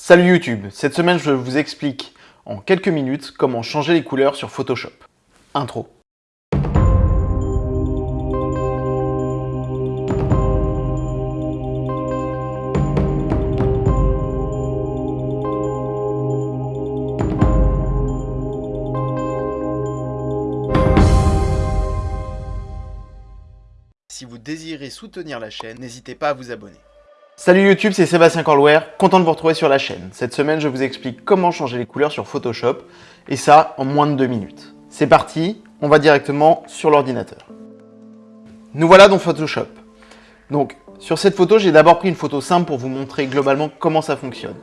Salut YouTube, cette semaine je vous explique en quelques minutes comment changer les couleurs sur Photoshop. Intro. Si vous désirez soutenir la chaîne, n'hésitez pas à vous abonner. Salut YouTube, c'est Sébastien Corlouer, content de vous retrouver sur la chaîne. Cette semaine, je vous explique comment changer les couleurs sur Photoshop, et ça en moins de deux minutes. C'est parti, on va directement sur l'ordinateur. Nous voilà dans Photoshop. Donc, sur cette photo, j'ai d'abord pris une photo simple pour vous montrer globalement comment ça fonctionne.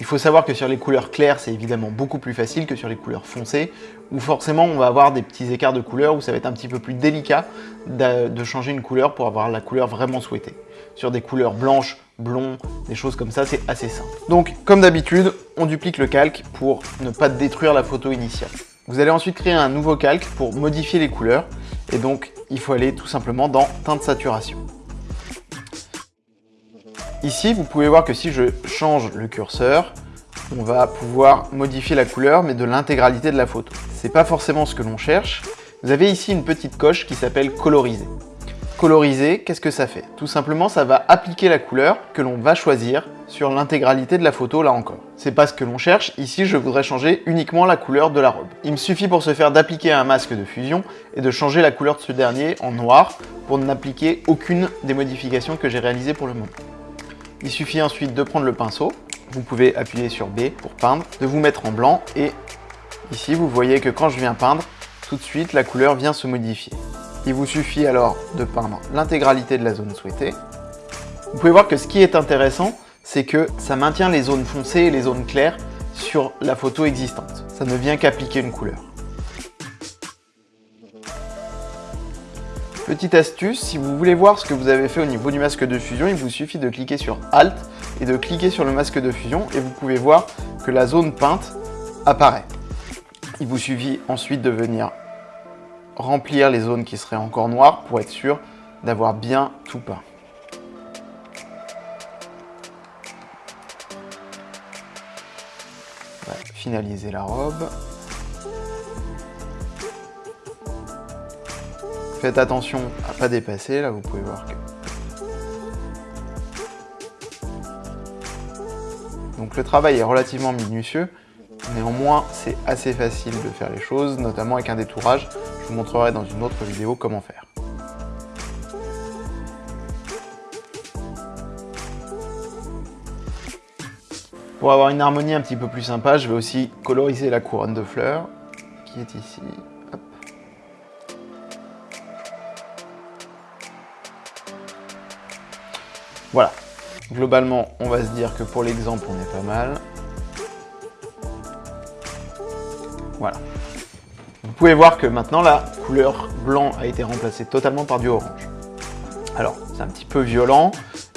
Il faut savoir que sur les couleurs claires, c'est évidemment beaucoup plus facile que sur les couleurs foncées, où forcément on va avoir des petits écarts de couleurs, où ça va être un petit peu plus délicat de changer une couleur pour avoir la couleur vraiment souhaitée. Sur des couleurs blanches, blonds, des choses comme ça, c'est assez simple. Donc, comme d'habitude, on duplique le calque pour ne pas détruire la photo initiale. Vous allez ensuite créer un nouveau calque pour modifier les couleurs, et donc il faut aller tout simplement dans teinte saturation. Ici, vous pouvez voir que si je change le curseur, on va pouvoir modifier la couleur, mais de l'intégralité de la photo. C'est pas forcément ce que l'on cherche. Vous avez ici une petite coche qui s'appelle coloriser. Coloriser, qu'est-ce que ça fait? Tout simplement, ça va appliquer la couleur que l'on va choisir sur l'intégralité de la photo, là encore. C'est pas ce que l'on cherche, ici je voudrais changer uniquement la couleur de la robe. Il me suffit pour ce faire d'appliquer un masque de fusion et de changer la couleur de ce dernier en noir pour n'appliquer aucune des modifications que j'ai réalisées pour le moment. Il suffit ensuite de prendre le pinceau. Vous pouvez appuyer sur B pour peindre, de vous mettre en blanc et ici vous voyez que quand je viens peindre, tout de suite la couleur vient se modifier. Il vous suffit alors de peindre l'intégralité de la zone souhaitée. Vous pouvez voir que ce qui est intéressant, c'est que ça maintient les zones foncées et les zones claires sur la photo existante. Ça ne vient qu'appliquer une couleur. Petite astuce, si vous voulez voir ce que vous avez fait au niveau du masque de fusion, il vous suffit de cliquer sur Alt et de cliquer sur le masque de fusion et vous pouvez voir que la zone peinte apparaît. Il vous suffit ensuite de venir remplir les zones qui seraient encore noires pour être sûr d'avoir bien tout peint. finaliser la robe. Faites attention à pas dépasser, là vous pouvez voir que... Donc le travail est relativement minutieux, néanmoins c'est assez facile de faire les choses, notamment avec un détourage. Je vous montrerai dans une autre vidéo comment faire. Pour avoir une harmonie un petit peu plus sympa, je vais aussi coloriser la couronne de fleurs qui est ici. Voilà. Globalement, on va se dire que pour l'exemple, on est pas mal. Voilà. Vous pouvez voir que maintenant, la couleur blanc a été remplacée totalement par du orange. Alors, c'est un petit peu violent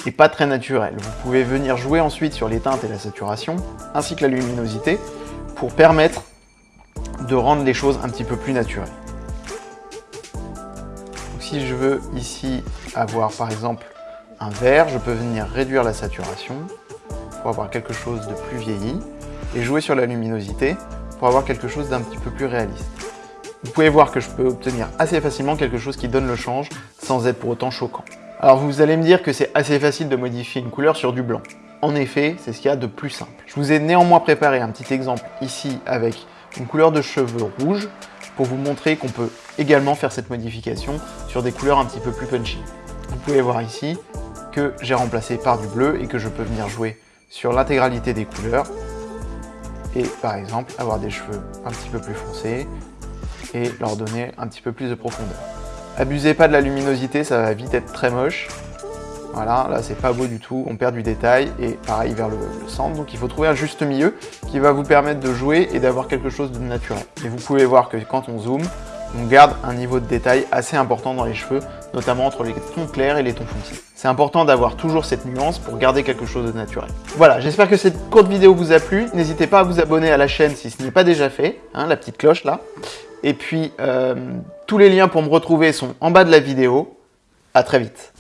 et pas très naturel. Vous pouvez venir jouer ensuite sur les teintes et la saturation, ainsi que la luminosité, pour permettre de rendre les choses un petit peu plus naturelles. si je veux ici avoir par exemple un vert, je peux venir réduire la saturation pour avoir quelque chose de plus vieilli et jouer sur la luminosité pour avoir quelque chose d'un petit peu plus réaliste. Vous pouvez voir que je peux obtenir assez facilement quelque chose qui donne le change sans être pour autant choquant. Alors vous allez me dire que c'est assez facile de modifier une couleur sur du blanc. En effet, c'est ce qu'il y a de plus simple. Je vous ai néanmoins préparé un petit exemple ici avec une couleur de cheveux rouge pour vous montrer qu'on peut également faire cette modification sur des couleurs un petit peu plus punchy. Vous pouvez voir ici que j'ai remplacé par du bleu et que je peux venir jouer sur l'intégralité des couleurs et par exemple avoir des cheveux un petit peu plus foncés et leur donner un petit peu plus de profondeur. Abusez pas de la luminosité, ça va vite être très moche. Voilà, là c'est pas beau du tout, on perd du détail et pareil vers le, centre. Donc il faut trouver un juste milieu qui va vous permettre de jouer et d'avoir quelque chose de naturel. Et vous pouvez voir que quand on zoome, on garde un niveau de détail assez important dans les cheveux, notamment entre les tons clairs et les tons foncés. C'est important d'avoir toujours cette nuance pour garder quelque chose de naturel. Voilà, j'espère que cette courte vidéo vous a plu. N'hésitez pas à vous abonner à la chaîne si ce n'est pas déjà fait, hein, la petite cloche là. Et puis, euh, tous les liens pour me retrouver sont en bas de la vidéo. À très vite.